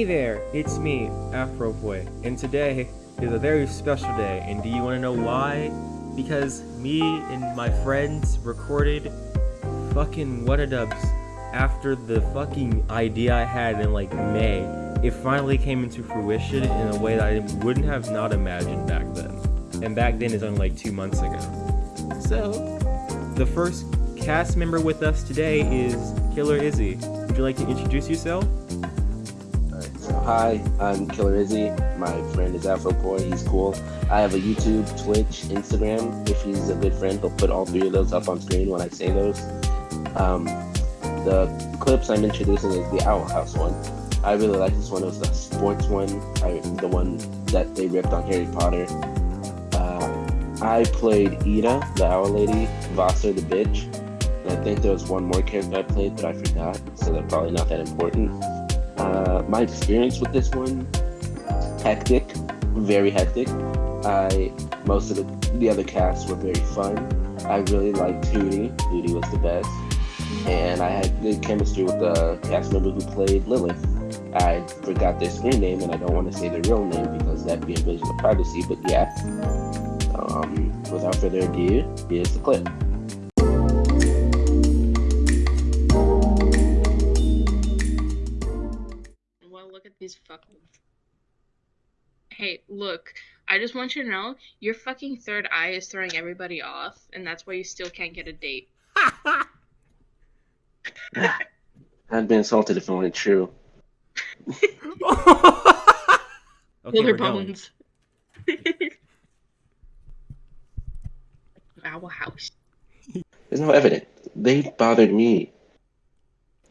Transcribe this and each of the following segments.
Hey there, it's me, Afro Boy, and today is a very special day, and do you want to know why? Because me and my friends recorded fucking What a Dubs after the fucking idea I had in like May. It finally came into fruition in a way that I wouldn't have not imagined back then. And back then is only like two months ago. So, the first cast member with us today is Killer Izzy. Would you like to introduce yourself? Hi, I'm Killer Izzy. My friend is Afro Boy. He's cool. I have a YouTube, Twitch, Instagram. If he's a good friend, he'll put all three of those up on screen when I say those. Um, the clips I'm introducing is the Owl House one. I really like this one. It was the sports one, I, the one that they ripped on Harry Potter. Uh, I played Eda, the Owl Lady, Vassar, the bitch. And I think there was one more character I played that I forgot, so they're probably not that important. Uh, my experience with this one, hectic, very hectic. I most of the, the other casts were very fun. I really liked Hooty. Hooty was the best, and I had good chemistry with the cast member who played Lilith. I forgot their screen name, and I don't want to say their real name because that'd be invasion of privacy. But yeah, um, without further ado, here's the clip. Well, look at these fucking. Hey, look. I just want you to know your fucking third eye is throwing everybody off, and that's why you still can't get a date. I'd be insulted if it weren't true. okay, Killer we're going. bones. Owl house. There's no evidence. They bothered me.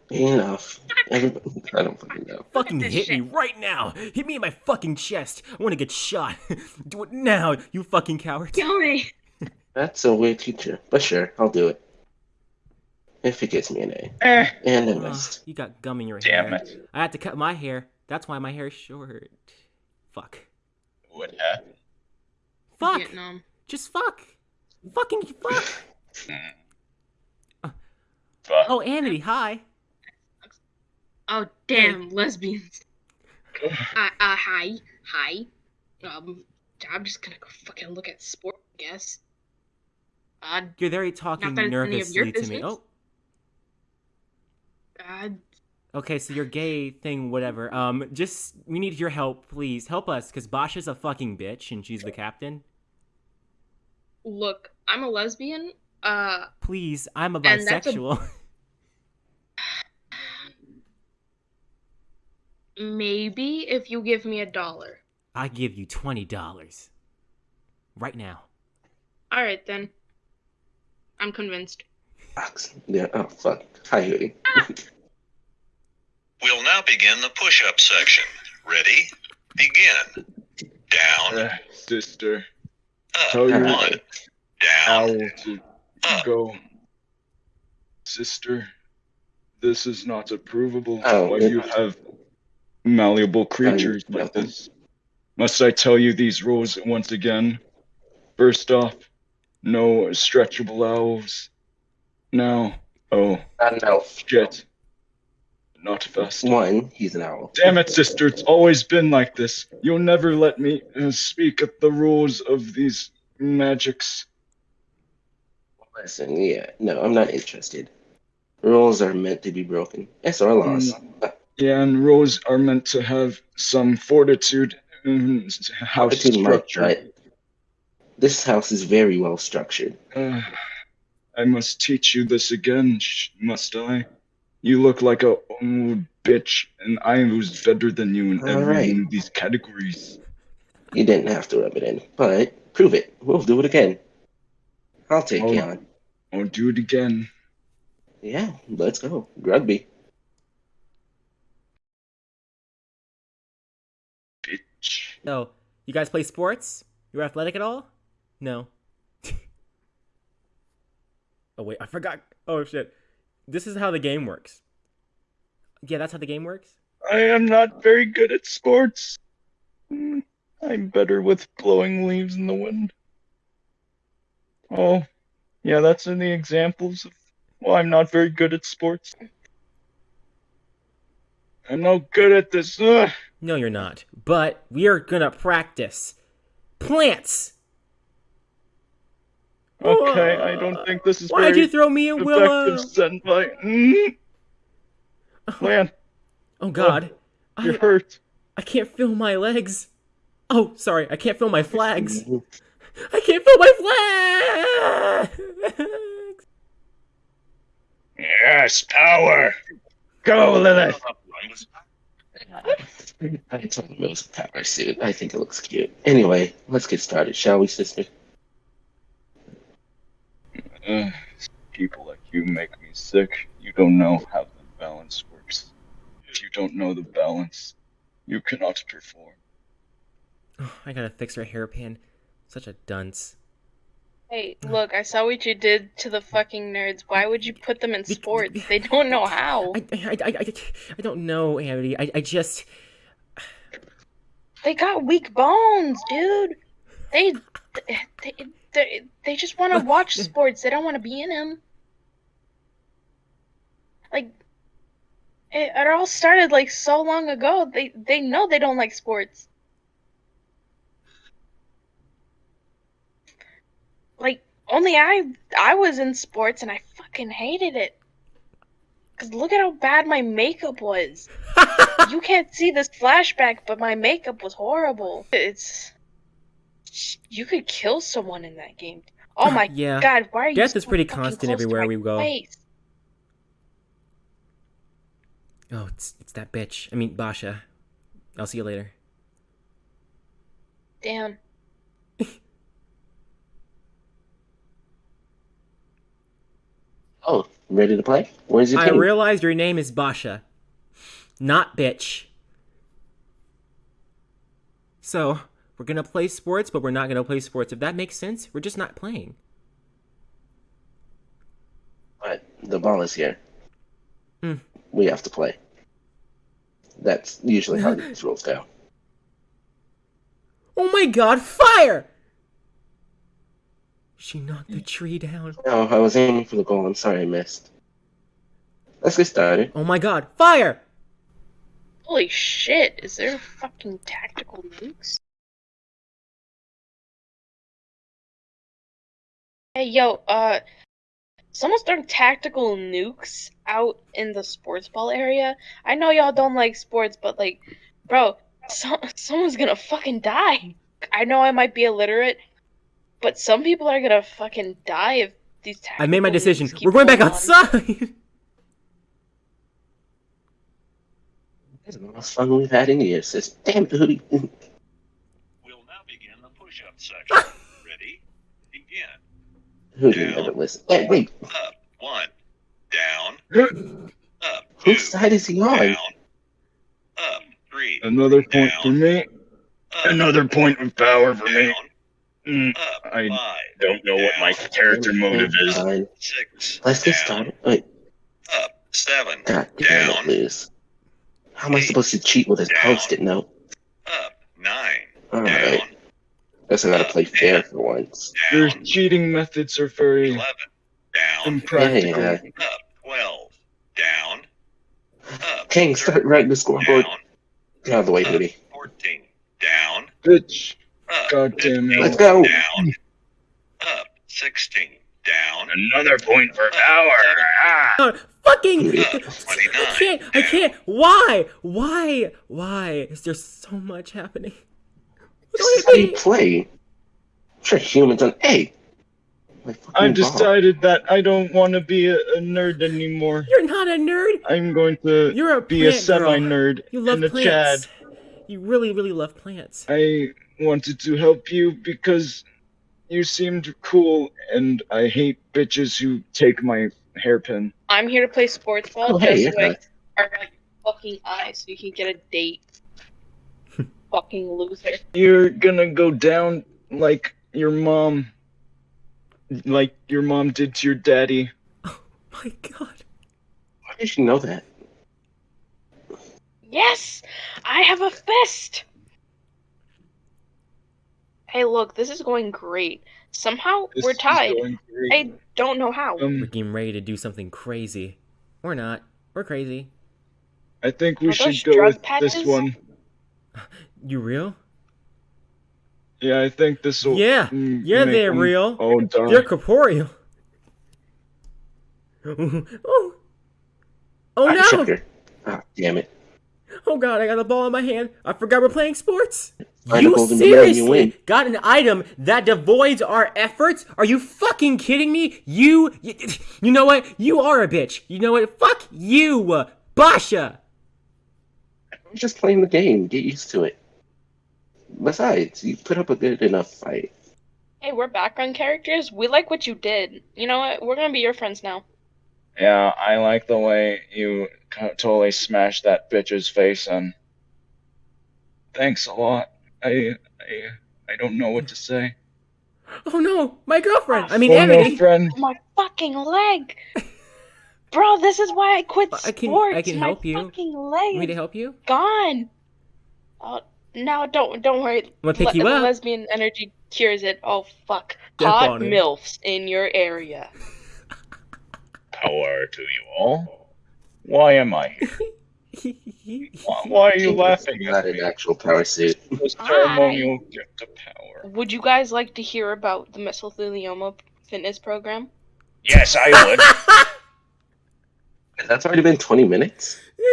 Enough. Everybody, I don't fucking know. Fucking this hit me right now! Hit me in my fucking chest! I want to get shot! Do it now, you fucking coward! Kill me! That's a weird teacher, but sure, I'll do it. If it gets me an A. Eh, And I Ugh, missed. you got gum in your damn hair. Damn it. I had to cut my hair. That's why my hair is short. Fuck. What happened? Fuck! Vietnam. Just fuck! Fucking fuck! Fuck. Oh, Amity, hi! Oh damn, lesbians. Uh, uh, hi, hi. Um, I'm just gonna go fucking look at sport, I guess. Uh, You're very talking that it's any of your nervously to me. Oh, uh, okay, so your gay thing, whatever. Um, just, we need your help, please. Help us, because Boscha's a fucking bitch and she's the captain. look, I'm a lesbian. Uh, Please, I'm a And that's a- maybe if you give me a dollar. I give you $20. Right now. All right then. I'm convinced. Yeah, oh fuck. Hi, Hooty. We'll now begin the push-up section. Ready? Begin. Down, Uh, sister, up, tell your one, down, owl to up. go. Sister, this is not approvable. Oh, Why it- you have malleable creatures no. like this? Must I tell you these rules once again? First off, no stretchable elves. Now, oh Not an elf. shit, not fast. One, he's an owl. Damn it, sister, it's always been like this. You'll never let me uh, speak at the rules of these magics. Listen, yeah, no, I'm not interested. Rules are meant to be broken. Yes, our laws. Yeah, and rules are meant to have some fortitude in house structure. this house is very well structured. Uh, I must teach you this again, must I? You look like a old bitch, and I was better than you in All every right. one of these categories. You didn't have to rub it in, but prove it. We'll do it again. I'll take you Oh. on. I'll do it again. Yeah, let's go. Rugby. So, you guys play sports? You're athletic at all? No. oh, wait, I forgot. Oh, shit. This is how the game works. Yeah, that's how the game works? I am not very good at sports. I'm better with blowing leaves in the wind. Oh, yeah, that's in the examples of. Well, I'm not very good at sports. I'm no good at this. Ugh. No, you're not. But we are gonna practice. Plants! Okay, I don't think this is Why'd you throw me a willow? senpai. Mm. Man, Oh god. you're I, hurt. I can't feel my legs. Oh, sorry, I can't feel my flags. I can't feel my flags! Yes, power. Go, Lilith. I told him it was a power suit. I think it looks cute. Anyway, let's get started, shall we, sister? Ugh, people like you make me sick. You don't know how the balance works. If you don't know the balance, you cannot perform. Oh, I gotta fix her hairpin. Such a dunce. Hey, look, I saw what you did to the fucking nerds. Why would you put them in sports? They don't know how. I, I, I, I, I don't know, Amity. I, I just. They got weak bones, dude. They they they, they just want to watch sports. They don't want to be in them. Like it, it all started like so long ago. They they know they don't like sports. Like only I I was in sports and I fucking hated it. Cause look at how bad my makeup was. you can't see this flashback, but my makeup was horrible. It's you could kill someone in that game. Oh my Yeah. god, why are you Death so is pretty constant everywhere we go. face? Oh, it's, it's that bitch. I mean, Boscha. I'll see you later. Damn. Oh, ready to play? Where's your I team? realized your name is Boscha, not bitch. So, we're gonna play sports, but we're not gonna play sports. If that makes sense, we're just not playing. But the ball is here. Hmm. We have to play. That's usually how these rules go. Oh my god, fire! She knocked the tree down. No, I was aiming for the goal. I'm sorry I missed. Let's get started. Oh my god, fire! Holy shit, is there fucking tactical nukes? Hey yo, uh someone's throwing tactical nukes out in the sports ball area. I know y'all don't like sports, but like bro, so- someone's gonna fucking die. I know I might be illiterate, but some people are gonna fucking die if these tactical I made my decision. We're going back on. outside! This is the most fun we've had in years. Sis. Damn it, Hooty. We'll now begin the push-up section. Ready? Begin. Hooty never listen. Hey, wait. Up. One. Down. Up. Two. Whose side is he on? Down. Up. Three. Another point for me. Up. Another point of power for me. Down. Mm, Up. I Five. don't know what my Down. character motive is. Fine. Six. Let's get started. Wait, Up. Seven. god damn Down. it, lose. How am I supposed to cheat with this post-it note? Up. Nine. Alright. Down. Guess I gotta play fair for once. Your cheating methods are very Eleven. Down. impractical. Yeah, Up. Twelve. Down. Up. King, start writing the scoreboard. Down. Get out of the way, Up. Hooty. Fourteen. Down. Bitch. Up. God damn it. Let's go. Down. Up. Sixteen. Down. Another point for power. Ah. Fucking! Hooty. Up. I can't, I can't! Why? Why? Why is there so much happening? This is how you play. I'm sure humans on. hey. I've ball. decided that I don't want to be a, a nerd anymore. You're not a nerd! I'm going to You're a be a semi nerd You love and a plants. Chad. You really, really love plants. I wanted to help you because you seemed cool, and I hate bitches who take my hairpin. I'm here to play sports ball Oh, hey, just so yeah. I are like fucking eyes so you can get a date. fucking loser. You're gonna go down like your mom, like your mom did to your daddy. Oh my god. Why did you know that? Yes! I have a fist! Hey, look, this is going great. Somehow This we're tied. I don't know how. We're Um, getting ready to do something crazy. Or not. We're crazy. I think we Are should go with patches? this one. You real? Yeah, I think this will. Yeah, yeah, they're real. Oh darn! They're corporeal. oh. Oh no! sugar. Ah, damn it. Oh god, I got a ball in my hand. I forgot we're playing sports. Find you a golden banana and you seriously got an item that devoids our efforts? Are you fucking kidding me? You, you, you know what? You are a bitch. You know what? Fuck you, Boscha. I'm just playing the game. Get used to it. Besides, you put up a good enough fight. Hey, we're background characters. We like what you did. You know what? We're gonna be your friends now. Yeah, I like the way you totally smashed that bitch's face in. Thanks a lot. I, I, I don't know what to say. Oh no, my girlfriend. I mean, oh no, Emily. My fucking leg, bro. This is why I quit sports. I can- sports. I can My help you. Fucking Want leg me to help you? gone. Oh no! Don't don't worry. I'm gonna pick you the up. lesbian energy cures it. Oh fuck! Step Hot milfs in your area. Power to you all. Why am I here? Why, why are you laughing Not at an actual power suit. The ceremonial gift to power. Would you guys like to hear about the mesothelioma fitness program? Yes, I would. That's already been 20 minutes. yeah,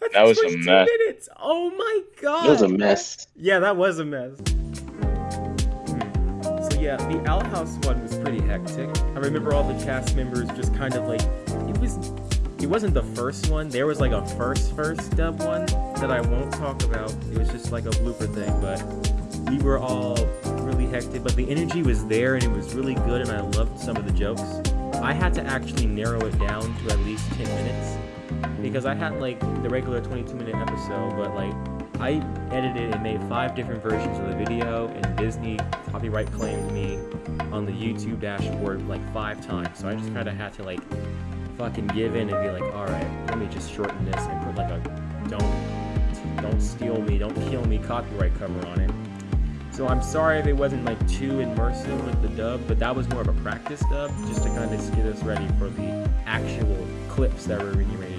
that's That was a mess. minutes. Oh my god. It was a mess. Yeah, that was a mess. Yeah, the Owl House one was pretty hectic. I remember all the cast members just kind of like it was. It wasn't the first one. There was like a first first dub one that I won't talk about. It was just like a blooper thing, but we were all really hectic. But the energy was there and it was really good, and I loved some of the jokes. I had to actually narrow it down to at least 10 minutes because I had like the regular 22 minute episode, but like I edited and made five different versions of the video, and Disney copyright claimed me on the YouTube dashboard like five times. So I just kind of had to like fucking give in and be like, all right, let me just shorten this and put like a don't don't steal me, don't kill me copyright cover on it. So I'm sorry if it wasn't like too immersive with the dub, but that was more of a practice dub, just to kind of get us ready for the actual clips that we're do.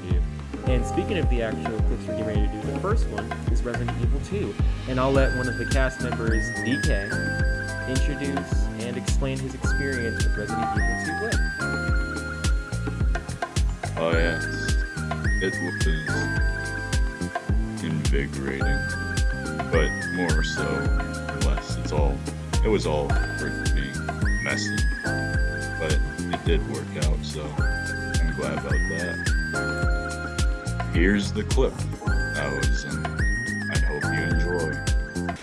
And speaking of the actual clips we're getting ready to do, the first one is Resident Evil 2, and I'll let one of the cast members, DK, introduce and explain his experience with Resident Evil 2 Play. Oh yes, it was invigorating, but more so less. It's all. It was all being messy, but it did work out. So I'm glad about that. Here's the clip I was in. I hope you enjoy.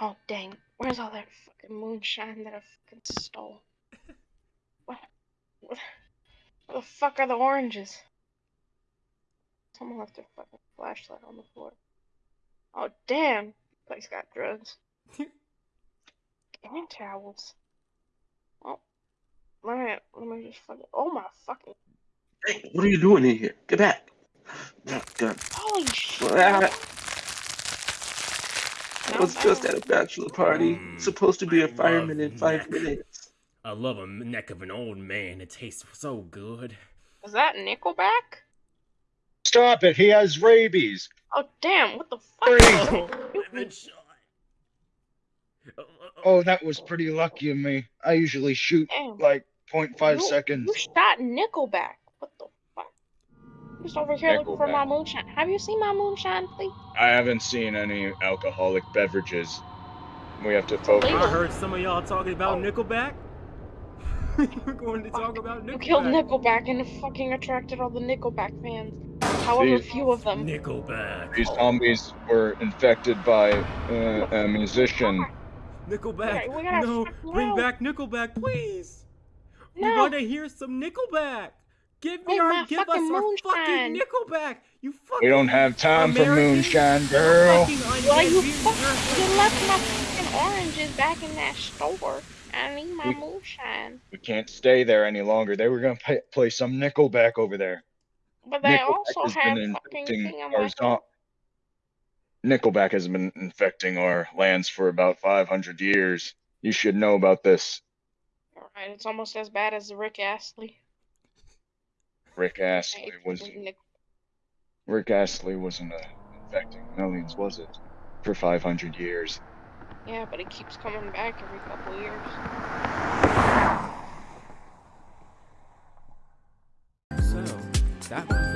Oh dang! Where's all that fucking moonshine that I fucking stole? What? What? Where the fuck are the oranges? Someone left their fucking flashlight on the floor. Oh damn! This Place got drugs. and towels. Let me let me just fucking. Oh my fucking! Hey, what are you doing in here? Get back. God. Holy shit! I was just at a bachelor party. Mm, Supposed to be a fireman in five minutes. I love a neck of an old man. It tastes so good. Is that Nickelback? Stop it! He has rabies. Oh damn! What the Freeze. fuck? I've been shot. Oh, Oh, that was pretty lucky of me. I usually shoot Damn. like 0.5 You- seconds. You shot Nickelback. What the fuck? Just over here looking for my moonshine. Have you seen my moonshine, please? I haven't seen any alcoholic beverages. We have to focus. I heard some of y'all talking about Nickelback. We're going to talk about Nickelback. You killed Nickelback and fucking attracted all the Nickelback fans. However These- few of them. Nickelback. These zombies were infected by uh, a musician. Nickelback. We gotta- we gotta no, fucking bring know. back Nickelback, please. We No. want to hear some Nickelback. Give me our, give us fucking our moonshine? fucking Nickelback. You fucking. We don't have time for moonshine, girl. fucking Well, you undead fuck, you left my fucking oranges back in that store. I need my We- moonshine. We can't stay there any longer. They were gonna pay, play some Nickelback over there. But they Nickelback also have fucking infecting King our my zo- Nickelback has been infecting our lands for about 500 years. You should know about this. Alright, it's almost as bad as Rick Astley. Rick Astley was Nick- Rick Astley wasn't uh, infecting millions, was it? For 500 years. Yeah, but it keeps coming back every couple years. So, that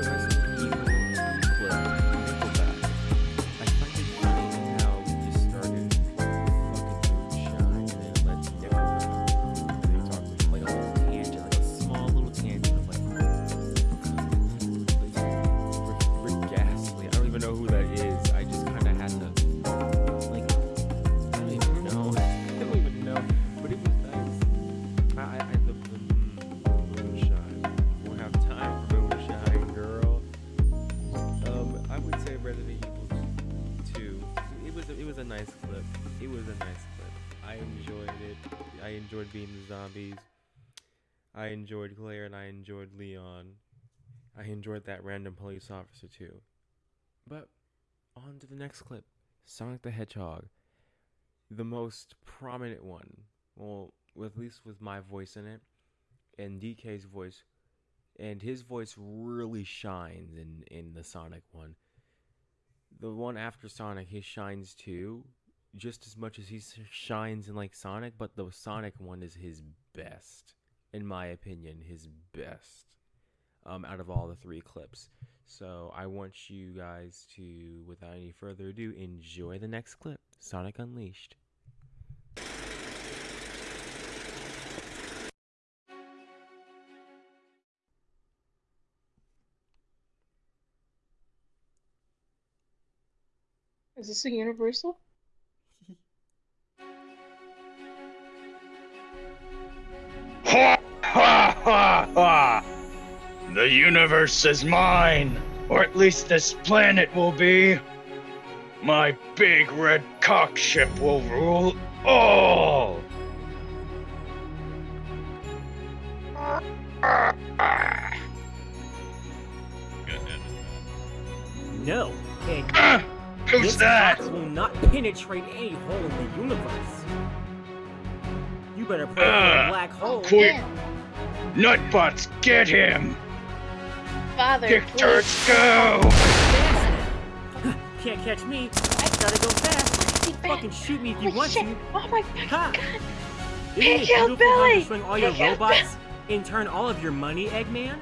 enjoyed Claire and I enjoyed Leon. I enjoyed that random police officer too. But on to the next clip. Sonic the Hedgehog. The most prominent one. Well, at least with my voice in it. And DK's voice. And his voice really shines in, in the Sonic one. The one after Sonic, he shines too. Just as much as he shines in like Sonic, but the Sonic one is his best. In my opinion, his best. Um, out of all the three clips. So I want you guys to, without any further ado, enjoy the next clip Sonic Unleashed. Is this a Universal? Ha ha ha! The universe is mine, or at least this planet will be. My big red cock ship will rule all. No, and Ah, who's this that? cock will not penetrate any hole in the universe. You better pray for Uh, a black hole. Quick, Nutbutts, get him! Father, Kick please. turds, go! Can't catch me. I gotta go fast. Be back. Fucking shoot me if you Oh, want shit. to. Oh my fucking Ha. god. Isn't it Pick out beautiful how you Billy. swing all your Pick out robots and turn all of your money, Eggman?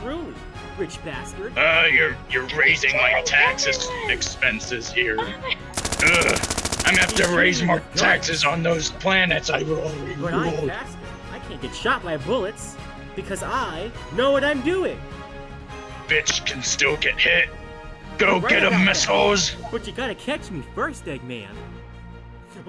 Truly, rich bastard. Uh, you're you're raising my taxes expenses here. Oh Ugh, I'm gonna have to raise more taxes on those planets I already But ruled. Can't get shot by bullets because I know what I'm doing. Bitch can still get hit. Go Right get 'em, about Miss. Hoes. But you gotta catch me first, Eggman.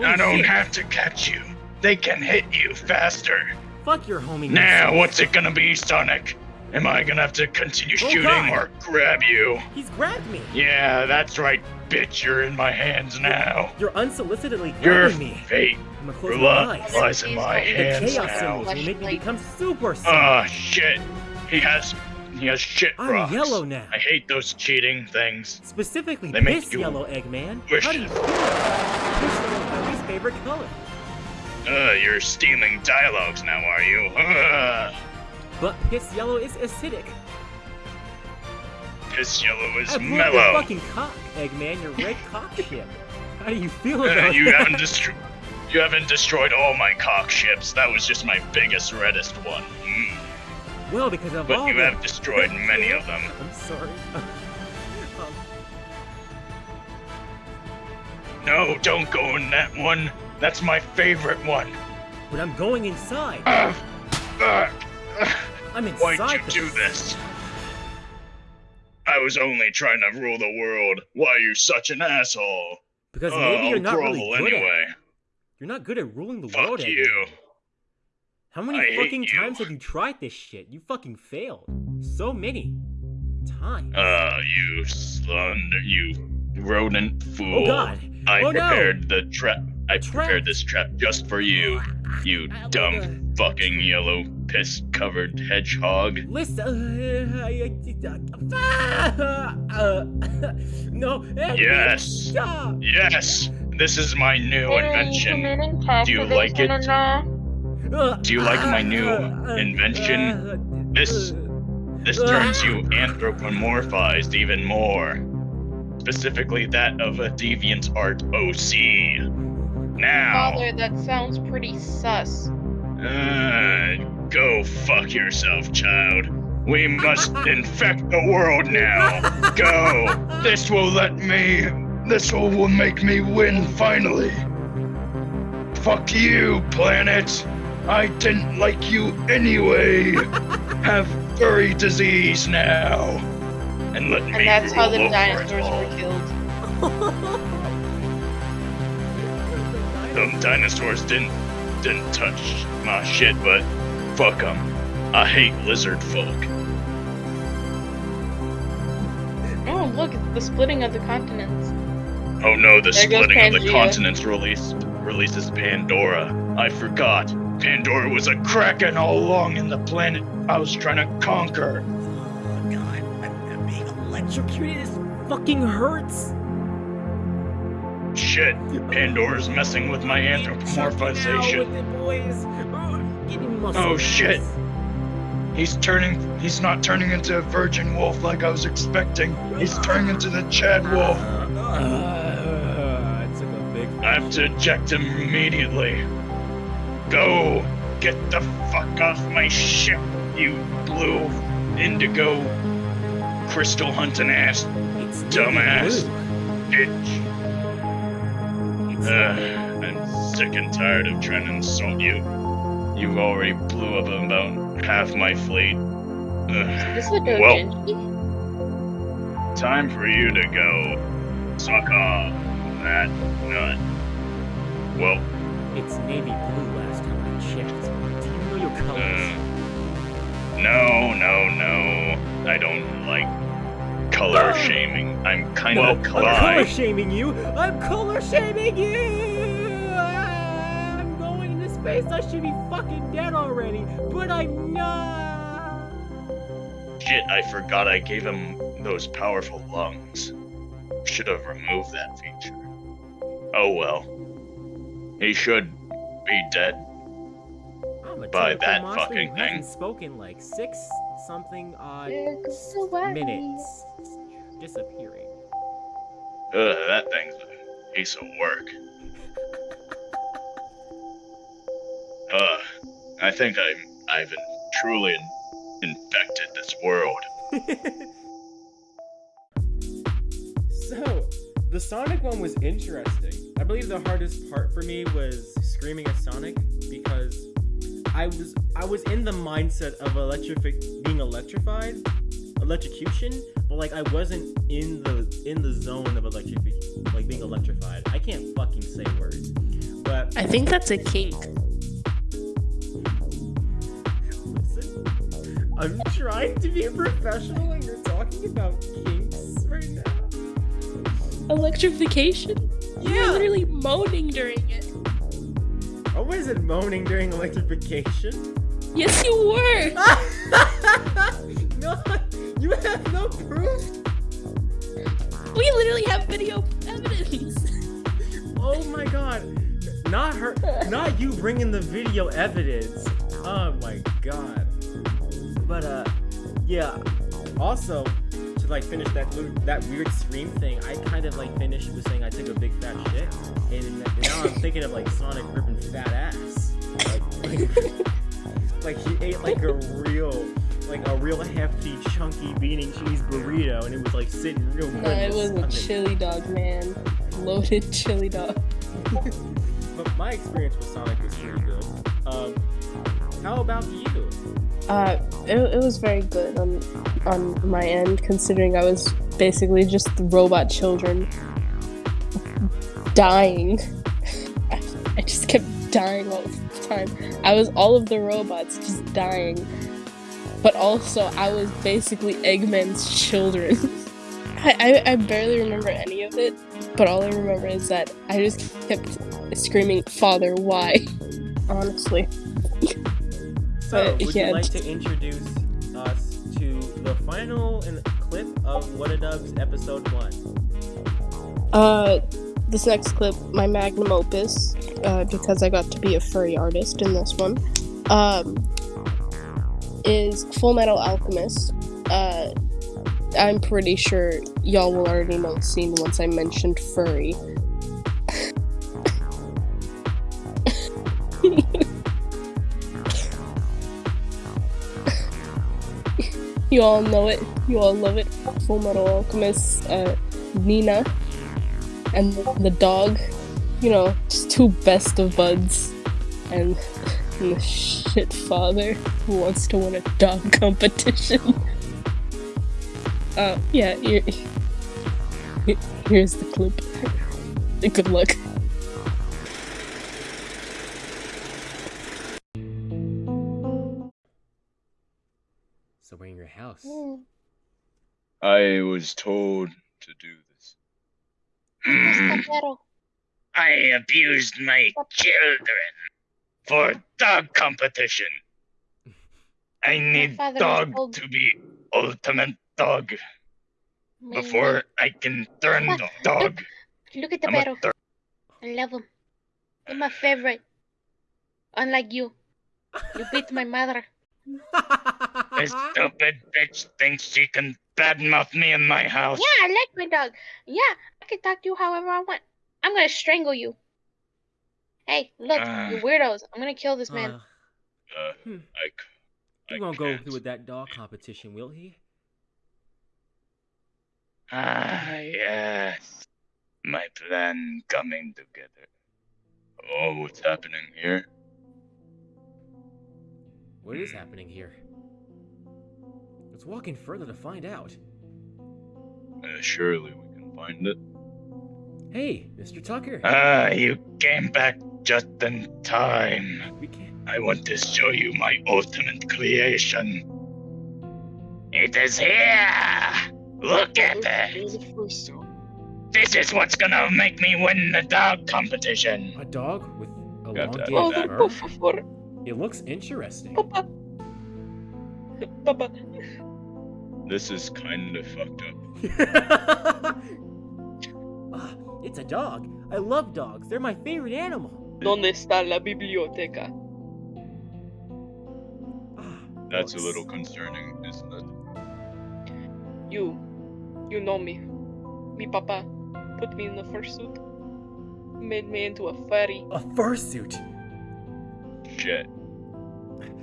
I don't shit. have to catch you. They can hit you faster. Fuck your homie. Now, what's it gonna be, Sonic? Am I gonna have to continue Oh, shooting God. or grab you? He's grabbed me. Yeah, that's right, bitch. You're in my hands now. You're unsolicitedly Your grabbing me. fate I'm gonna close my li- eyes. lies in my The hands chaos now. will make me become super. Ah, shit. He has, he has shit I'm rocks. yellow now. I hate those cheating things. Specifically, They make you yellow, Eggman. wish- How do you feel? Piss yellow is my least favorite color. Uh, you're stealing dialogues now, are you? But piss yellow is acidic. Piss yellow is I blew your fucking cock, Eggman. Your red cock ship. How do you feel Uh, you that? haven't destroyed. You haven't destroyed all my cock ships. That was just my biggest, reddest one. Mm. Well, because of But all you the... have destroyed many of them. I'm sorry. um, No, don't go in that one. That's my favorite one. but I'm going inside. Ugh. I'm inside Why'd you do this? I was only trying to rule the world. Why are you such an asshole? Because maybe you're I'll not grovel really good at anyway. You're not good at ruling the world, Fuck you. How many I fucking you. times have you tried this shit? You fucking failed. So many times. Uh, you slander, you rodent fool. oh god. I oh prepared the trap. I prepared this trap just for you, you I- I- dumb fucking yellow piss-covered hedgehog. Listen. No. Yes. Yes, this is my new invention. Do you like it? Do you like my new invention? This this turns you anthropomorphized even more. Specifically that of a deviant art OC. Now Father, that sounds pretty sus. Uh, go fuck yourself, child. We must infect the world now. Go. This will let me. This will, will make me win finally. Fuck you, planet. I didn't like you anyway. Have furry disease now. And let me And that's how the rule over it dinosaurs were killed. Them dinosaurs didn't didn't touch my shit, but fuck them. I hate lizard folk. Oh, look, it's the splitting of the continents. Oh no, the There splitting of the continents release releases Pandora. I forgot. Pandora was a kraken all along in the planet I was trying to conquer. Oh god, I'm, I'm being electrocuted. This fucking hurts. Shit, Pandora's messing with my Check it out anthropomorphization. with it, boys. Oh, Oh, shit. He's turning he's not turning into a virgin wolf like I was expecting. He's turning into the Chad wolf. Uh, I took a big. I have to eject him immediately. Go! Get the fuck off my ship, you blue indigo crystal hunting ass It's dumbass. bitch. It's Uh, I'm sick and tired of trying to insult you. You've already blew up about half my fleet. Ugh. This is a Well, doujinshi. time for you to go. Suck off that nut. Well, It's navy blue last time I checked. Do you know your colors? Uh, no, no, no. I don't like color shaming. I'm kind well, of I'm color shaming you. I'm color shaming you. I'm going into space. I should be fucking dead already, but I'm not. Shit, I forgot I gave him those powerful lungs. Should have removed that feature. Oh well. He should be dead. I'm a By that fucking thing. spoken like six something odd There goes the way. minutes disappearing. Ugh, that thing's a piece of work. Ugh, I think I'm I've in- truly in- infected this world. so, the Sonic one was interesting. I believe the hardest part for me was screaming at Sonic because I was I was in the mindset of electrific being electrified, electrocution, but like I wasn't in the in the zone of electrific like being electrified. I can't fucking say words. But I think that's a kink. Listen, I'm trying to be a professional and you're talking about kinks right now. Electrification? You're literally moaning during it. I wasn't moaning during electrification. Yes, you were. no, you have no proof. We literally have video evidence. Oh my god. Not her, not you bringing the video evidence. Oh my god. But uh, yeah. Also, to like finish that that weird scream thing, I kind of like finished with saying I took a big fat shit, and now I'm thinking of like Sonic ripping fat ass. Like, like he ate like a real, like a real hefty, chunky bean and cheese burrito, and it was like sitting real good. Nah, it was a chili dog, man. Loaded chili dog. But my experience with Sonic was pretty good. Um, how about you? Uh, it, it was very good on on my end, considering I was basically just robot children dying. I, I just kept dying all the time. I was all of the robots just dying, but also I was basically Eggman's children. I, I, I barely remember any of it, but all I remember is that I just kept screaming, "Father, why?" Honestly. So, Uh, would yeah. you like to introduce us to the final in- clip of What a Dub's episode one? Uh, this next clip, my magnum opus, uh, because I got to be a furry artist in this one, um, is Full Metal Alchemist. Uh, I'm pretty sure y'all will already know the scene once I mentioned furry. You all know it. You all love it. Full Metal Alchemist, uh, Nina, and the dog. You know, just two best of buds, and, and the shit father who wants to win a dog competition. Uh, yeah, here, here- here's the clip. Good luck. We're in your house. I was told to do this. Mm, I abused my children for dog competition. I need dog to be ultimate dog My- before I can turn Papa, dog. Look at the I'm a perro. thir- I love him. He's my favorite. Unlike you. You beat my mother. This stupid bitch thinks she can badmouth me in my house. Yeah, I like my dog. Yeah, I can talk to you however I want. I'm gonna strangle you. Hey, look, Ah. you weirdos. I'm gonna kill this man. Uh, Uh, Hmm. I, c- I he won't go can't. through with that dog competition, will he? Ah, yes. My plan coming together. Oh, what's happening here? What is happening here? Let's walk in further to find out. Uh, surely we can find it. Hey, Mr. Tucker. Ah, you came back just in time. we can't. I want to show you my ultimate creation. It is here! Look at it! This is what's gonna make me win the dog competition. A dog with a Got that. elongated Oh, fur? It looks interesting. Papa. Papa. This is kind of fucked up. Ah, it's a dog. I love dogs. They're my favorite animal. ¿Dónde está la biblioteca? Ah, That's a little concerning, isn't it? You, you know me. Me papa put me in the fursuit. Made me into a furry. A fursuit. Shit.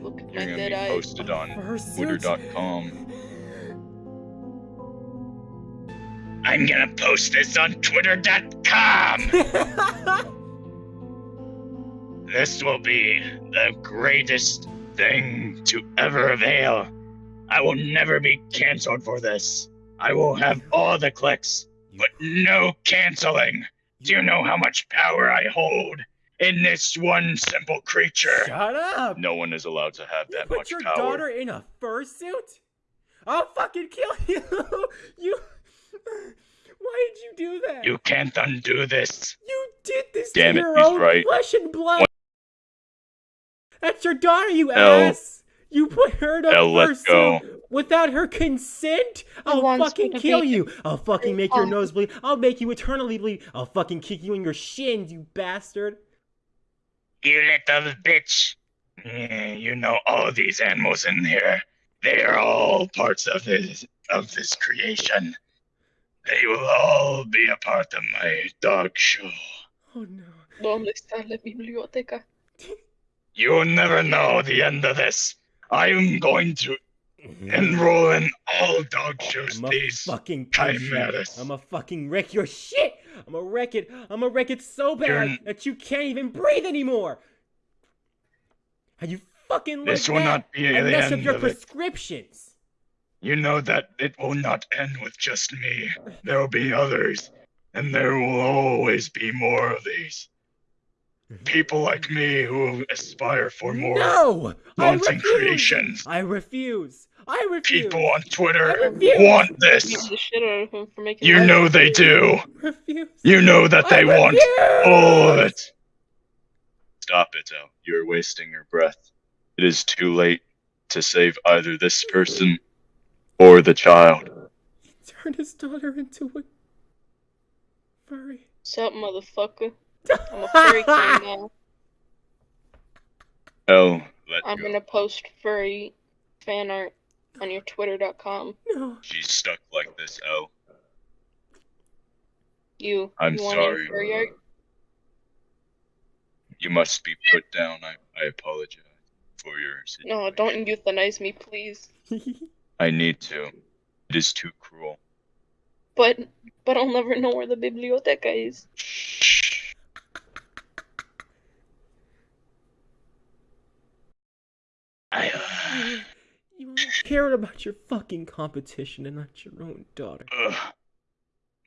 Look at You're my gonna dead be eyes. posted on Twitter.com. I'm gonna post this on Twitter.com! This will be the greatest thing to ever avail. I will never be canceled for this. I will have all the clicks, but no canceling. Do you know how much power I hold in this one simple creature? Shut up! No one is allowed to have that You that put your daughter in a fursuit? I'll fucking kill you! you. Why did you do that? You can't undo this. You did this Damn to it, your he's own right. flesh and blood. That's your daughter, you Elle. ass. You put her in a Elle, let fursuit go. without her consent. I'll fucking kill you. I'll fucking make your Oh. nose bleed. I'll make you eternally bleed. I'll fucking kick you in your shins, you bastard. You little bitch. Yeah, you know all these animals in here. They are all parts of this of this creation. They will all be a part of my dog show. Oh no. ¿Dónde está la biblioteca? You'll never know the end of this. I'm going to mm-hmm. enroll in all dog shows, I'm a these. fucking punch you. chimeras. I'm a fucking wreck your shit. I'm a wreck it. I'm a wreck it so bad You're that you can't even breathe anymore. Are you fucking like This will that? not be the mess up end your of it. Prescriptions. You know that it will not end with just me. There will be others, and there will always be more of these. Mm-hmm. People like me who aspire for more No, I wanting refuse. creations. I refuse. I refuse. People on Twitter want this. the shit out of him for making You that. know they do. refuse. You know that they I want refuse. all of it. Stop it, Elle. You're wasting your breath. It is too late to save either this person or the child. He turned his daughter into a furry. Sup, motherfucker? I'm a furry king now. Oh, let I'm go. gonna post furry fan art on your twitter.com. No. She's stuck like this. Oh, You, I'm you want sorry. furry art? you must be put down. I, I apologize for your situation. No, don't euthanize me, please. I need to. It is too cruel. But, but I'll never know where the biblioteca is. I, uh, you only cared about your fucking competition and not your own daughter. Ugh.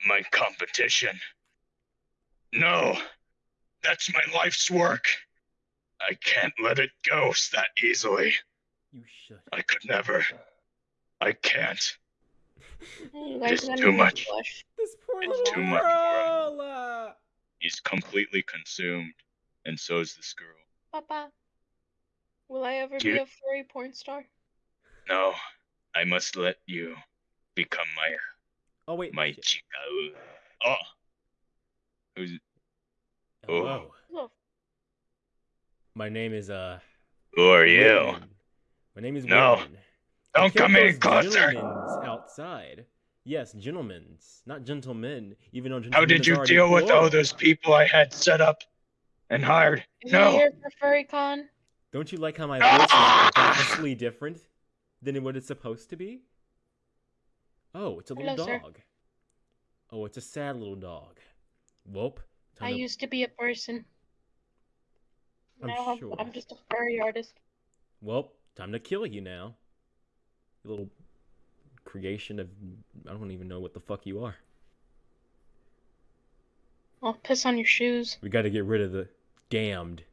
My competition. No. That's my life's work. I can't let it go that easily. You should. I could never. I can't. You too much. blush? This poor It's too much for girl. uh, He's completely consumed, and so is this girl. Papa, will I ever Do be a furry porn star? No, I must let you become my Oh wait. my shit. chica. Oh, who's oh. Hello. Look, My name is uh. who are you? Whitman. My name is No. Whitman. I Don't come any closer. outside. Yes, gentlemen's, not gentlemen. Even though How did you already deal with all those people I had set up and hired? is No. here for FurryCon? Don't you like how my Ah! voice is vastly different than what it's supposed to be? Oh, it's a little Hello, sir. dog. Oh, it's a sad little dog. Welp. I to... used to be a person. I'm now I'm, sure. I'm just a furry artist. Well, time to kill you now. You little creation of I don't even know what the fuck you are. I'll piss on your shoes. We got to get rid of the damned.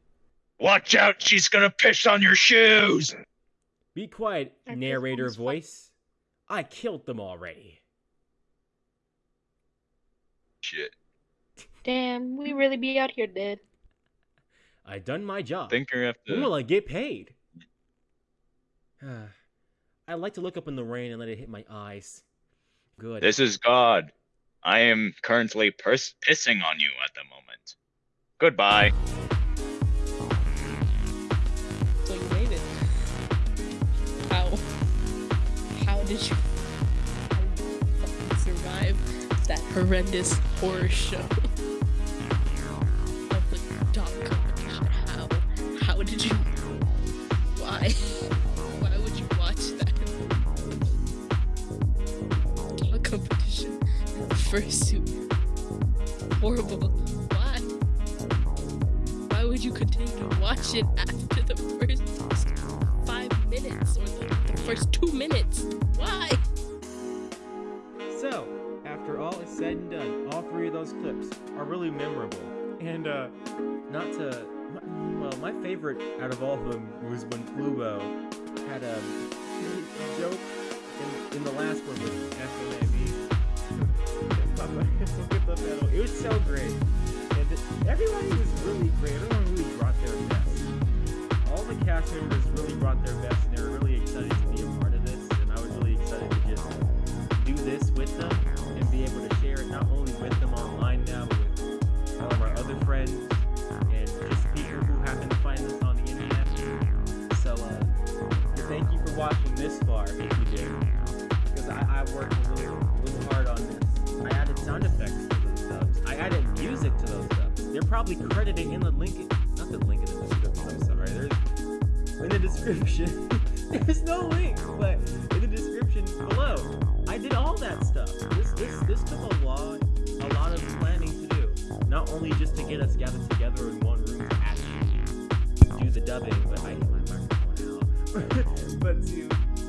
Watch out, she's gonna piss on your shoes. Be quiet, I narrator voice. I killed them already. Shit. Damn, we really be out here dead. I done my job. Think I have When to. will I get paid? I like to look up in the rain and let it hit my eyes. Good. This is God. I am currently pers- pissing on you at the moment. Goodbye. So you made it. How? How did you? How did you survive that horrendous horror show Horrible. Why? Why would you continue to watch it after the first five minutes or the, the first two minutes? Why? So, after all is said and done, all three of those clips are really memorable. And, uh, not to. Well, my favorite out of all of them was when Flubo had a, joke in, in the last one with FMAV. it was so great. And everybody was really great. Everyone really brought their best. All the cast members really brought their best, and they were really excited to be a part of this. And I was really excited to just do this with them and be able to share it not only with them online now, but with all of our other friends and just people who happen to find us on the internet. So, uh, thank you for watching this far, probably credited in the link, not the link in the description. I'm sorry. There's in the description. There's no link, but in the description below, I did all that stuff. This this this took a lot a lot of planning to do. Not only just to get us gathered together in one room to actually do the dubbing, but I hit my microphone out. but to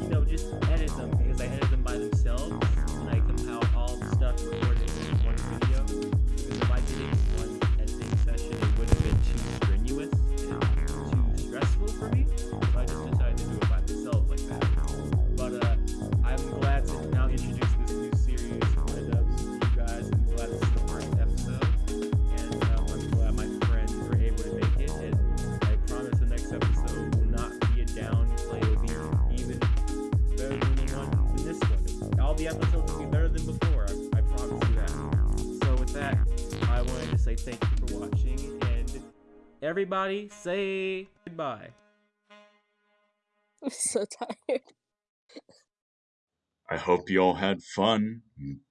you know just edit them because I edited them by themselves and I compile all the stuff recorded in one video. I just decided to do it by myself like that. But uh, I'm glad to now introduce this new series of dubs to you guys. I'm glad this is the first episode, and um, I'm glad my friends were able to make it. I promise the next episode will not be a downplay. It'll be even better than the one than this one. All the episodes will be better than before. I promise you that. So with that, I wanted to say thank you for watching, and everybody say goodbye. I'm so tired. I hope you all had fun.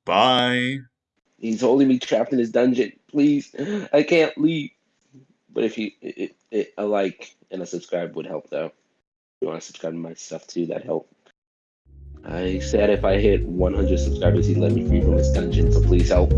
Bye. He's holding me trapped in his dungeon. Please, I can't leave. But if you, it, it, a like and a subscribe would help though. If you want to subscribe to my stuff too, that help. I said if I hit 100 subscribers, he'd let me free from his dungeon. So please help.